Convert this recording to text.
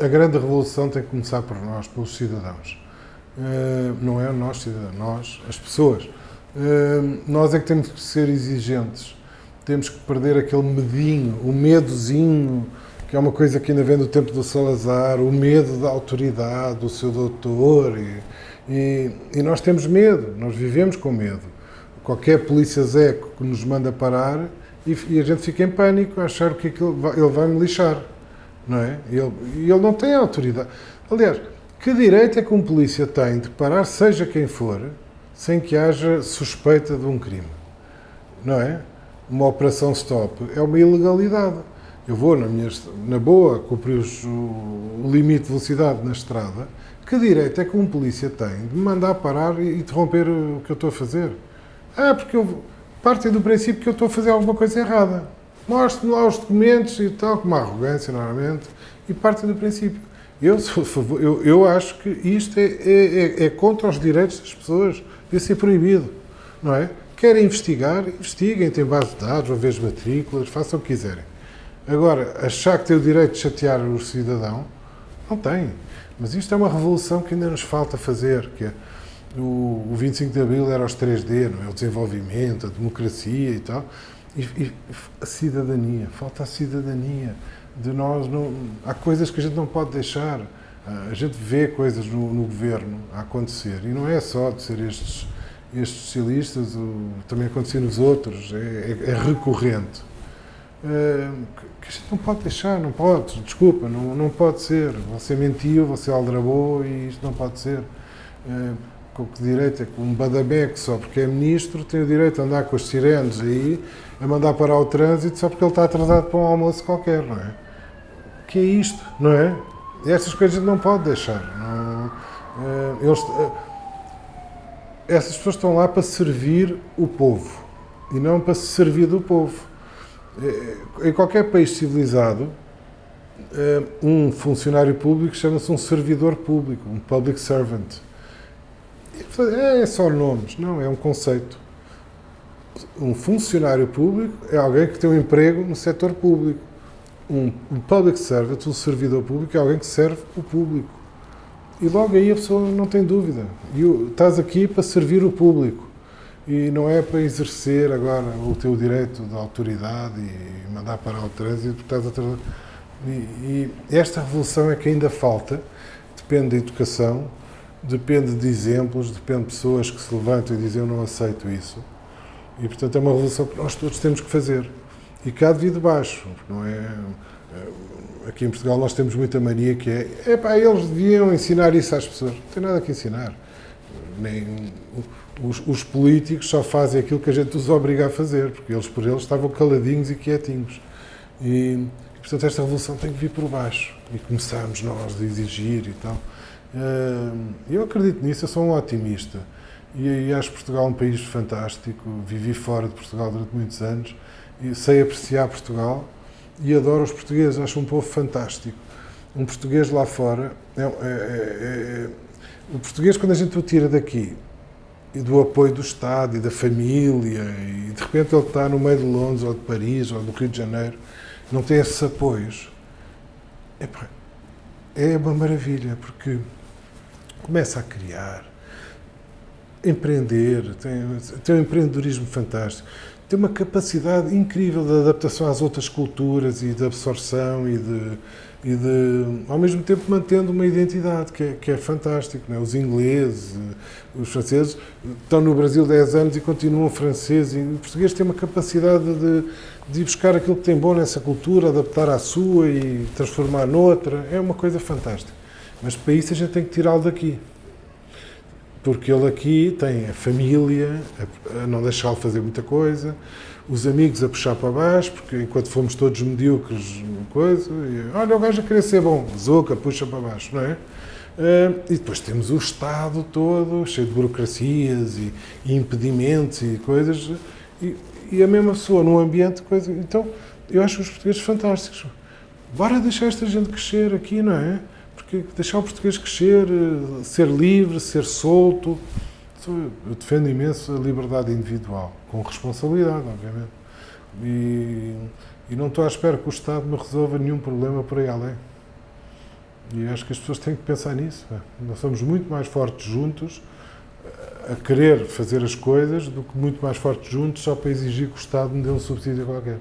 a grande revolução tem que começar por nós, pelos cidadãos. Uh, não é nós, cidadãos, nós, as pessoas. Uh, nós é que temos que ser exigentes. Temos que perder aquele medinho, o medozinho, que é uma coisa que ainda vem do tempo do Salazar, o medo da autoridade, do seu doutor. E, e, e nós temos medo, nós vivemos com medo. Qualquer polícia zeco que nos manda parar e, e a gente fica em pânico a achar que aquilo ele vai me lixar. Não é? E ele, ele não tem autoridade. Aliás, que direito é que um polícia tem de parar, seja quem for, sem que haja suspeita de um crime? Não é? Uma operação stop é uma ilegalidade. Eu vou na, minha, na boa cumprir o limite de velocidade na estrada. Que direito é que um polícia tem de me mandar parar e interromper o que eu estou a fazer? Ah, porque eu partem do princípio que eu estou a fazer alguma coisa errada. Mostre-me lá os documentos e tal, com uma arrogância, normalmente, e partem do princípio. Eu, eu, eu acho que isto é, é, é, contra os direitos das pessoas, devia ser proibido, não é? Querem investigar, investiguem, têm base de dados, ver as matrículas, façam o que quiserem. Agora, achar que tem o direito de chatear o cidadão, não tem. Mas isto é uma revolução que ainda nos falta fazer, que é, o, o 25 de Abril era os 3D, não é? o desenvolvimento, a democracia e tal. E, e, a cidadania, falta a cidadania. De nós não, há coisas que a gente não pode deixar. Ah, a gente vê coisas no, no governo a acontecer e não é só de ser estes, estes socialistas, o, também acontecer nos outros, é, é, é recorrente. Uh, que a gente não pode deixar, não pode, desculpa, não, não pode ser. Você mentiu, você aldrabou e isto não pode ser. Uh, com que direito é que um badabeque só porque é ministro tem o direito a andar com as sirenes aí, a mandar parar o trânsito só porque ele está atrasado para um almoço qualquer, não é? O que é isto, não é? E essas coisas não pode deixar. Não, eh, eles, eh, essas pessoas estão lá para servir o povo e não para se servir do povo. Eh, em qualquer país civilizado, um funcionário público chama-se um servidor público, um public servant é, só nomes, não, é um conceito. Um funcionário público é alguém que tem um emprego no setor público. Um, public servant, um servidor público, é alguém que serve o público. E logo aí a pessoa não tem dúvida. E estás aqui para servir o público. E não é para exercer agora o teu direito de autoridade e mandar parar o trânsito estás a e, e esta revolução é que ainda falta, depende da educação, depende de exemplos, depende de pessoas que se levantam e dizem eu não aceito isso. E, portanto, é uma revolução que nós todos temos que fazer. E cá de baixo, não é? Eh, aqui em Portugal nós temos muita mania que é, epá, eles deviam ensinar isso às pessoas. Não tem nada que ensinar. Nem, os, os, políticos só fazem aquilo que a gente os obriga a fazer, porque eles por eles estavam caladinhos e quietinhos. E, portanto, esta revolução tem que vir por baixo. E começamos nós a exigir e tal. Eu acredito nisso, eu sou um otimista. E, acho Portugal um país fantástico. Vivi fora de Portugal durante muitos anos e sei apreciar Portugal e adoro os portugueses. Acho um povo fantástico. Um português lá fora é, é, é, é, o português quando a gente o tira daqui e do apoio do Estado e da família e de repente ele está no meio de Londres ou de Paris ou do Rio de Janeiro não tem esses apoios é uma maravilha porque começa a criar, empreender, tem, tem um empreendedorismo fantástico, tem uma capacidade incrível de adaptação às outras culturas e de absorção e de, e de ao mesmo tempo mantendo uma identidade que é, que é fantástico. Não é? Os ingleses, os franceses estão no Brasil 10 anos e continuam franceses e o português tem uma capacidade de, de ir buscar aquilo que tem bom nessa cultura, adaptar à sua e transformar noutra. É uma coisa fantástica. Mas para isso a gente tem que tirá-lo daqui. Porque ele aqui tem a família a, não deixá-lo fazer muita coisa, os amigos a puxar para baixo, porque enquanto fomos todos medíocres, coisa, e, olha, o gajo a querer ser bom, Zuca, puxa para baixo, não é? Uh, e depois temos o Estado todo, cheio de burocracias e impedimentos e coisas, e, e, a mesma pessoa num ambiente, coisa. Então, eu acho os portugueses fantásticos. Bora deixar esta gente crescer aqui, não é? Porque deixar o português crescer, eh, ser livre, ser solto. Eu defendo imenso a liberdade individual, com responsabilidade, obviamente. E, e não estou à espera que o Estado me resolva nenhum problema por aí além. E acho que as pessoas têm que pensar nisso. pá. Nós somos muito mais fortes juntos a querer fazer as coisas do que muito mais fortes juntos só para exigir que o Estado me dê um subsídio qualquer.